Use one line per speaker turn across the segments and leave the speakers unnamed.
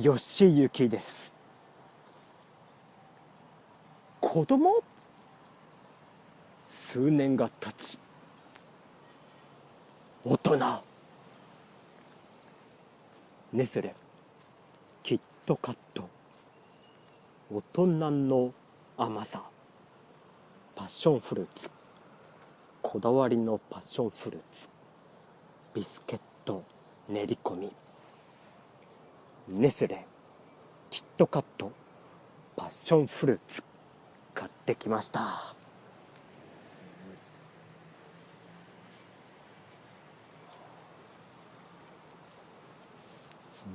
吉行です。子供？数年が経ち。大人？ネスレキットカット。大人の甘さ。パッションフルーツ。こだわりのパッションフルーツ。ビスケット練り込み。ネスレキットカットパッションフルーツ買ってきました。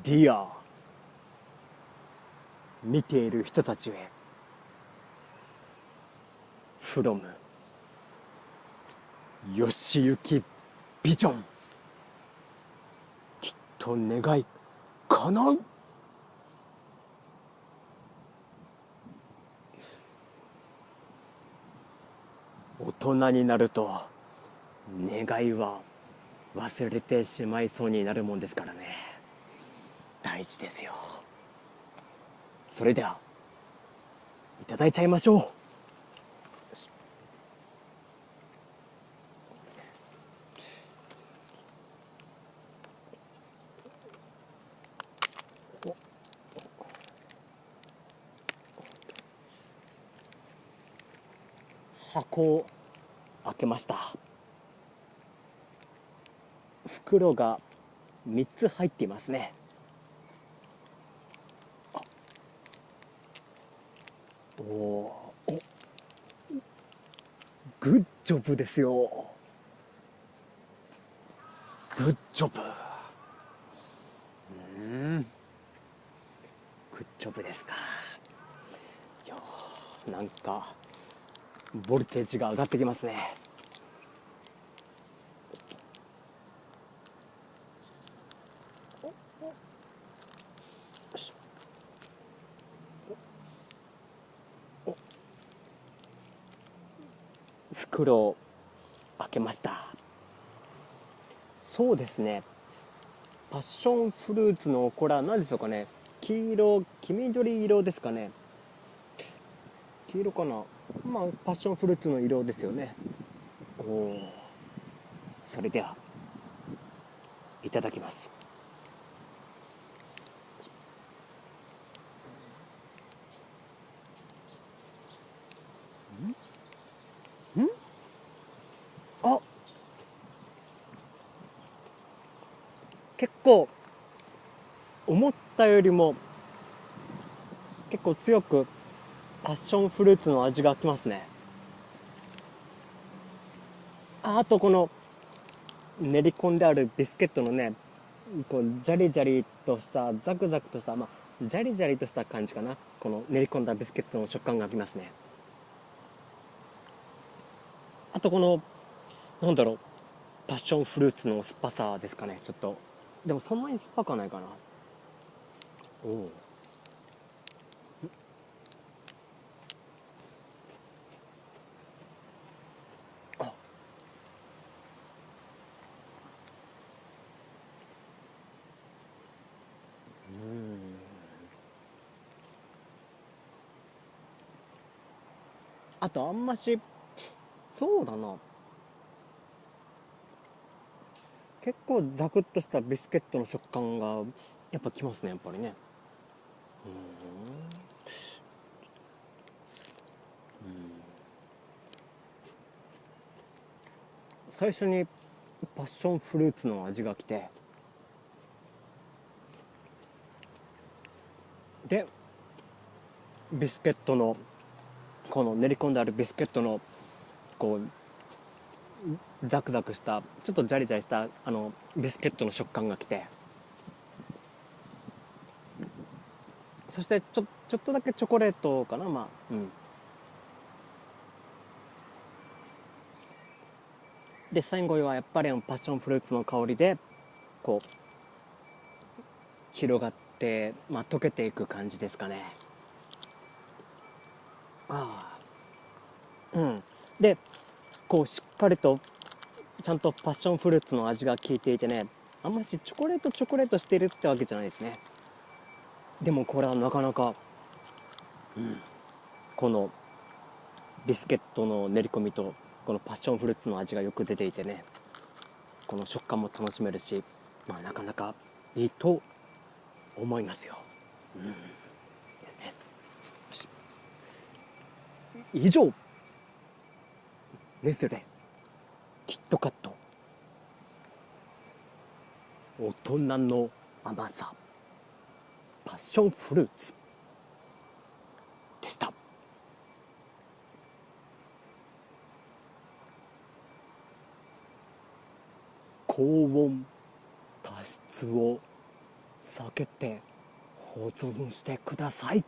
Dear 見ている人たちへ。from 吉行ビジョン。きっと願い叶う？大人になると願いは忘れてしまいそうになるもんですからね。大事ですよ。それではいただいちゃいましょう。箱を開けました。袋が3つ入っていますね。おおグッジョブですよ。グッジョブ。うん。グッジョブですか。いやなんかボルテージが上がってきますね。袋を開けましたそうですねパッションフルーツのこれは何でしょうかね黄色黄緑色ですかね黄色かな。まあパッションフルーツの色ですよね。おおそれではいただきます。ん？ん？あ！結構思ったよりも結構強くパッションフルーツの味がきますね。ああとこの練り込んであるビスケットのねこうジャリジャリとしたザクザクとしたまあジャリジャリとした感じかな。この練り込んだビスケットの食感がきますね。あとこのなんだろうパッションフルーツの酸っぱさですかね。ちょっとでもそんなに酸っぱくはないかな。おおあとあんましそうだな。結構ザクッとしたビスケットの食感がやっぱきますねやっぱりね。うん。最初にパッションフルーツの味がきて。でビスケットのこの練り込んであるビスケットのこうザクザクしたちょっとジャリジャリしたあのビスケットの食感がきて。そしてちょちょっとだけチョコレートかなまあうん。で最後はやっぱりパッションフルーツの香りでこう広がって、まあ、溶けていく感じですかね。ああ。うん。でこうしっかりとちゃんとパッションフルーツの味が効いていてねあんましチョコレートチョコレートしてるってわけじゃないですね。でもこれはなかなか、うん、このビスケットの練り込みとこのパッションフルーツの味がよく出ていてねこの食感も楽しめるし、まあ、なかなかいいと思いますよ。うん、ですね。以上。ネスレキットカット。大人の甘さ。パッションフルーツ。でした。高温多湿を避けて保存してください。